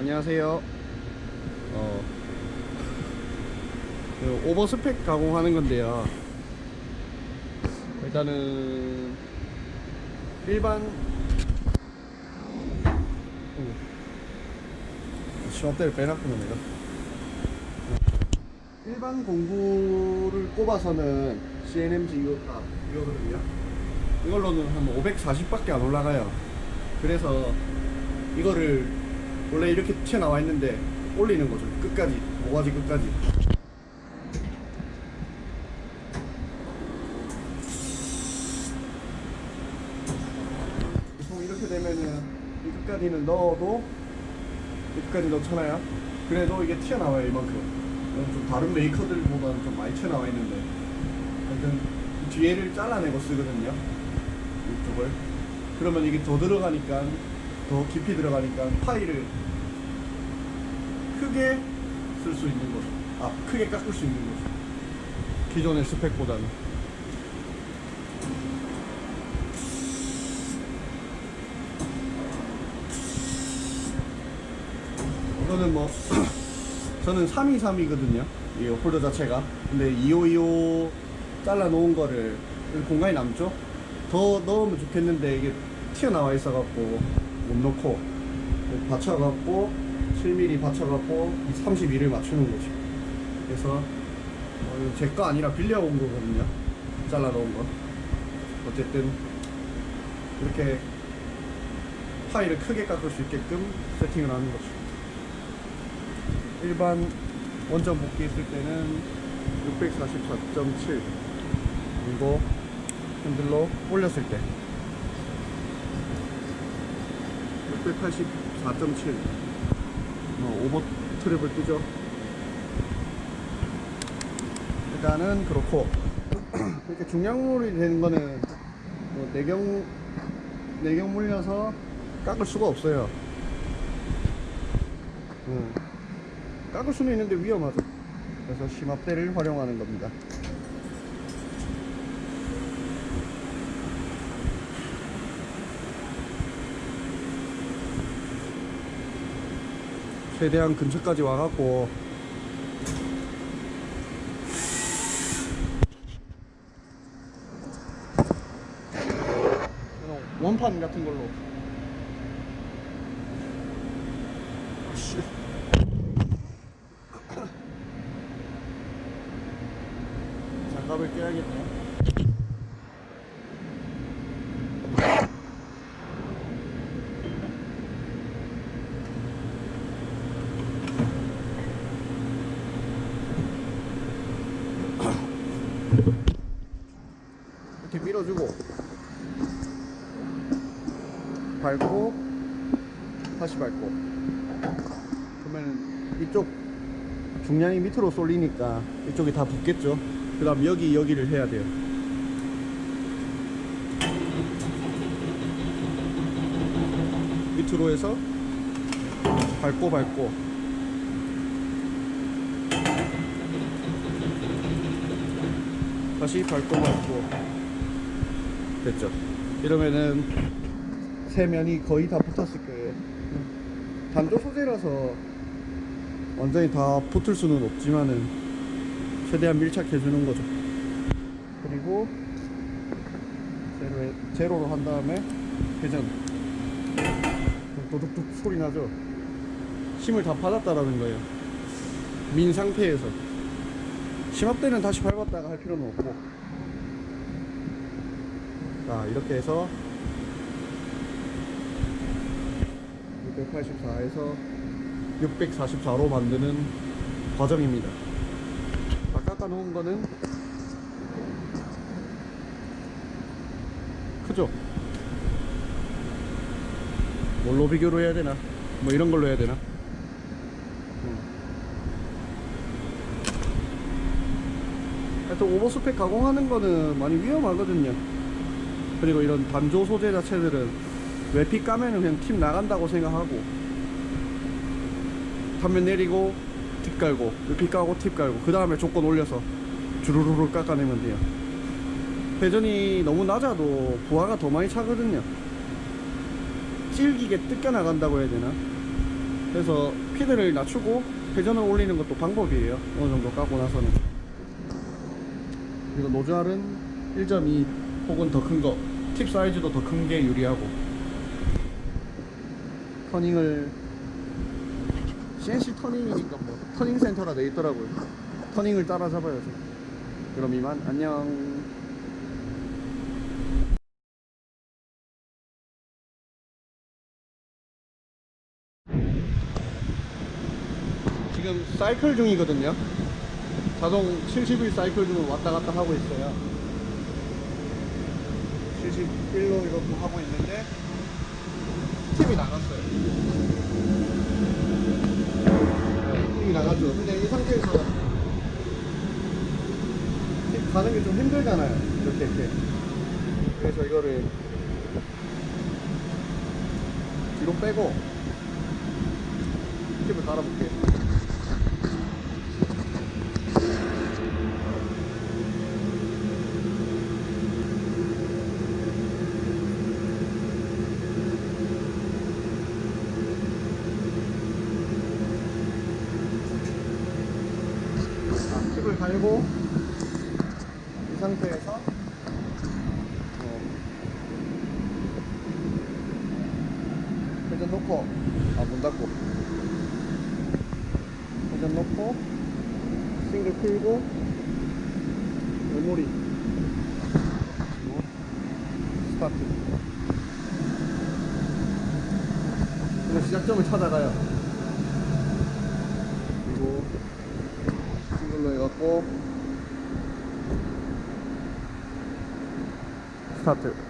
안녕하세요. 어, 그 오버스펙 가공하는 건데요. 일단은 일반 어, 시험대를 빼놨구나 내가. 일반 공구를 꼽아서는 CNMG 이거 아, 이거거든요. 이걸로는 한 540밖에 안 올라가요. 그래서 이거를 원래 이렇게 튀어나와 있는데 올리는 거죠. 끝까지 모가지 끝까지. 보통 이렇게 되면은 이 끝까지는 넣어도 이 끝까지 넣잖아요. 그래도 이게 튀어나와요 이만큼. 좀 다른 메이커들보다는 좀 많이 튀어나와 있는데 하여튼 이 뒤에를 잘라내고 쓰거든요. 이쪽을. 그러면 이게 더 들어가니까 더 깊이 들어가니까 파일을 크게 쓸 수 있는 거죠. 아, 크게 깎을 수 있는 거죠. 기존의 스펙보다는. 이거는 뭐 저는 323이거든요. 이 홀더 자체가. 근데 2525 잘라 놓은 거를 공간이 남죠? 더 넣으면 좋겠는데 이게 튀어나와 있어 갖고 못 넣고 받쳐 갖고 7mm 받쳐 갖고 32를 맞추는 거죠. 그래서 어, 제거 아니라 빌려온 거거든요. 잘라 놓은 거. 어쨌든 이렇게 파일을 크게 깎을 수 있게끔 세팅을 하는 거죠. 일반 원점 복귀 했을 때는 644.7 그리고 핸들로 올렸을 때 684.7뭐 오버 트랩을 뜨죠? 일단은 그렇고 이렇게 중량물이 되는 거는 뭐 내경 내경 물려서 깎을 수가 없어요. 음. 깎을 수는 있는데 위험하죠. 그래서 심압대를 활용하는 겁니다 최대한 근처까지 와갖고. 원판 같은 걸로. 씨. 장갑을 껴야겠네 이렇게 밀어주고. 밟고 다시 밟고. 그러면 이쪽 중량이 밑으로 쏠리니까 이쪽이 다 붙겠죠? 그 다음 여기 여기를 해야 돼요. 밑으로 해서 밟고 밟고 다시 밟고 됐죠. 이러면은 세 면이 거의 다 붙었을 거예요. 단조 소재라서 완전히 다 붙을 수는 없지만은 최대한 밀착해 주는 거죠. 그리고 제로에, 제로로 한 다음에 회전. 도둑둑 소리 나죠? 힘을 다 받았다라는 거예요. 민 상태에서 심압대는 다시 밟았다가 할 필요는 없고. 자 이렇게 해서 684에서 644로 만드는 과정입니다. 다 깎아 놓은 거는 크죠? 뭘로 비교로 해야 되나? 뭐 이런 걸로 해야 되나? 음. 하여튼 오버스펙 가공하는 거는 많이 위험하거든요. 그리고 이런 단조 소재 자체들은 외피 까면은 그냥 팀 나간다고 생각하고 단면 내리고 팁 깔고 외피 까고 팁 깔고 그 다음에 조건 올려서 주르르르 깎아내면 돼요. 회전이 너무 낮아도 부하가 더 많이 차거든요. 질기게 뜯겨 나간다고 해야 되나? 그래서 feed를 낮추고 회전을 올리는 것도 방법이에요. 어느 정도 까고 나서는 그리고 노즐은 1.2 혹은 더 큰 거 팁 사이즈도 더 큰 게 유리하고. 터닝을 CNC 터닝이니까 뭐 turning 센터라 돼 있더라고요. turning을 따라잡아야죠 그럼 이만 안녕. 지금 사이클 중이거든요. 자동 70일 사이클 중을 왔다 갔다 하고 있어요. 71로 이렇게 하고 있는데 팁이 나갔어요. 네, 팁이 나갔죠. 근데 이 상태에서 팁 가는 게 좀 힘들잖아요. 이렇게 이렇게. 그래서 이거를 뒤로 빼고 팁을 갈아볼게요. 갈고 이 상태에서 어, 회전 놓고. 아 문 닫고. 회전 놓고 싱글 풀고 메모리. 그리고 스타트. 그리고 시작점을 찾아가요 그리고 싱글로 해갖